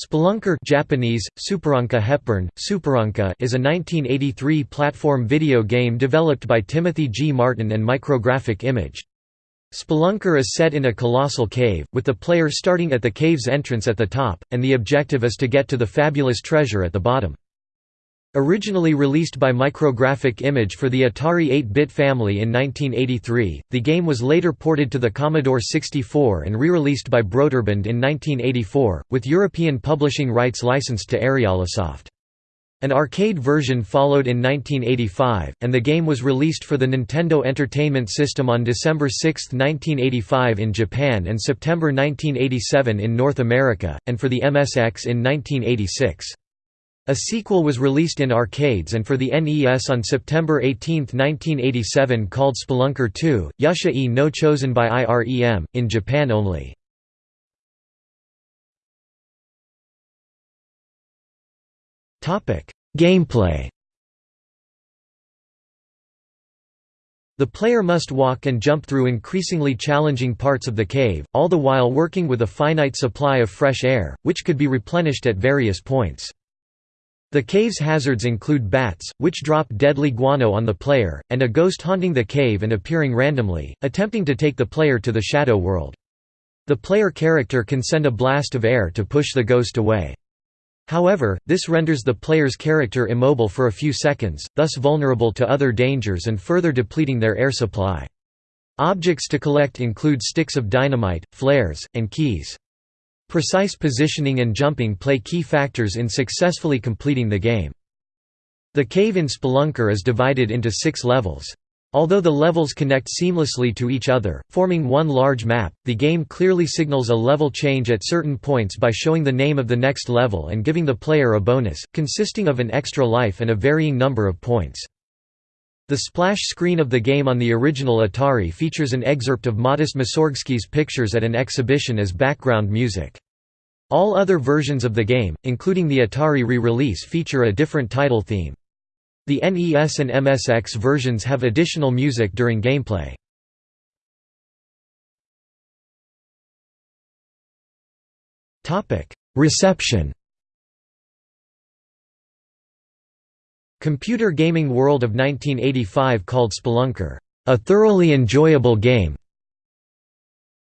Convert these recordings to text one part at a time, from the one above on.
Spelunker Japanese, Superunka Hepburn, Superunka is a 1983 platform video game developed by Timothy G. Martin and Micrographic Image. Spelunker is set in a colossal cave, with the player starting at the cave's entrance at the top, and the objective is to get to the fabulous treasure at the bottom. Originally released by Micrographic Image for the Atari 8-bit family in 1983, the game was later ported to the Commodore 64 and re-released by Broderbund in 1984, with European publishing rights licensed to Ariolasoft. An arcade version followed in 1985, and the game was released for the Nintendo Entertainment System on December 6, 1985 in Japan and September 1987 in North America, and for the MSX in 1986. A sequel was released in arcades and for the NES on September 18, 1987 called Spelunker 2, Yusha e no chosen by IREM, in Japan only. Gameplay The player must walk and jump through increasingly challenging parts of the cave, all the while working with a finite supply of fresh air, which could be replenished at various points. The cave's hazards include bats, which drop deadly guano on the player, and a ghost haunting the cave and appearing randomly, attempting to take the player to the shadow world. The player character can send a blast of air to push the ghost away. However, this renders the player's character immobile for a few seconds, thus vulnerable to other dangers and further depleting their air supply. Objects to collect include sticks of dynamite, flares, and keys. Precise positioning and jumping play key factors in successfully completing the game. The cave in Spelunker is divided into six levels. Although the levels connect seamlessly to each other, forming one large map, the game clearly signals a level change at certain points by showing the name of the next level and giving the player a bonus, consisting of an extra life and a varying number of points. The splash screen of the game on the original Atari features an excerpt of Modest Mussorgsky's pictures at an exhibition as background music. All other versions of the game, including the Atari re-release feature a different title theme. The NES and MSX versions have additional music during gameplay. Reception Computer Gaming World of 1985 called Spelunker, "...a thoroughly enjoyable game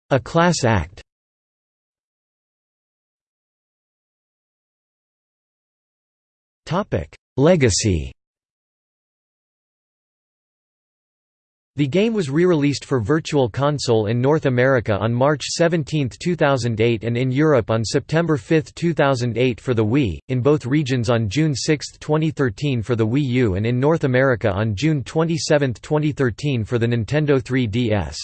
a class act." Legacy The game was re-released for Virtual Console in North America on March 17, 2008 and in Europe on September 5, 2008 for the Wii, in both regions on June 6, 2013 for the Wii U and in North America on June 27, 2013 for the Nintendo 3DS.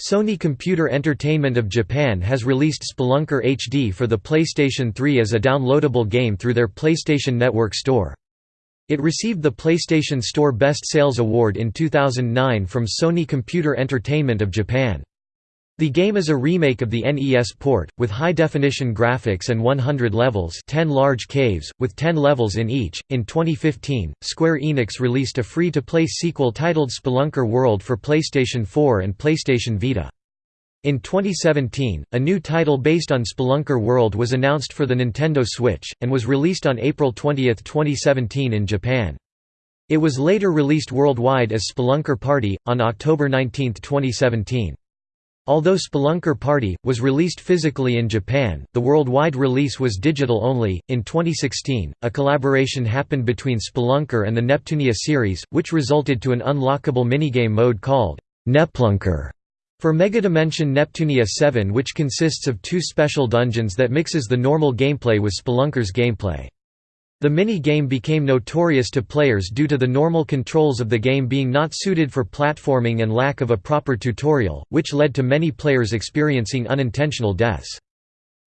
Sony Computer Entertainment of Japan has released Spelunker HD for the PlayStation 3 as a downloadable game through their PlayStation Network store. It received the PlayStation Store Best Sales Award in 2009 from Sony Computer Entertainment of Japan. The game is a remake of the NES port, with high-definition graphics and 100 levels 10 large caves, with 10 levels in each. In 2015, Square Enix released a free-to-play sequel titled Spelunker World for PlayStation 4 and PlayStation Vita. In 2017, a new title based on Spelunker World was announced for the Nintendo Switch, and was released on April 20, 2017 in Japan. It was later released worldwide as Spelunker Party, on October 19, 2017. Although Spelunker Party was released physically in Japan, the worldwide release was digital only. In 2016, a collaboration happened between Spelunker and the Neptunia series, which resulted to an unlockable minigame mode called Neplunker. For Megadimension Neptunia 7 which consists of two special dungeons that mixes the normal gameplay with Spelunker's gameplay. The mini-game became notorious to players due to the normal controls of the game being not suited for platforming and lack of a proper tutorial, which led to many players experiencing unintentional deaths.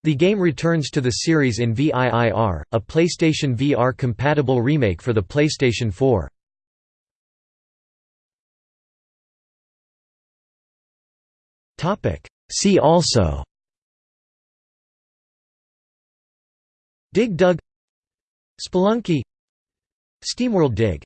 The game returns to the series in VIIR, a PlayStation VR-compatible remake for the PlayStation 4. See also. Dig Dug. Spelunky. SteamWorld Dig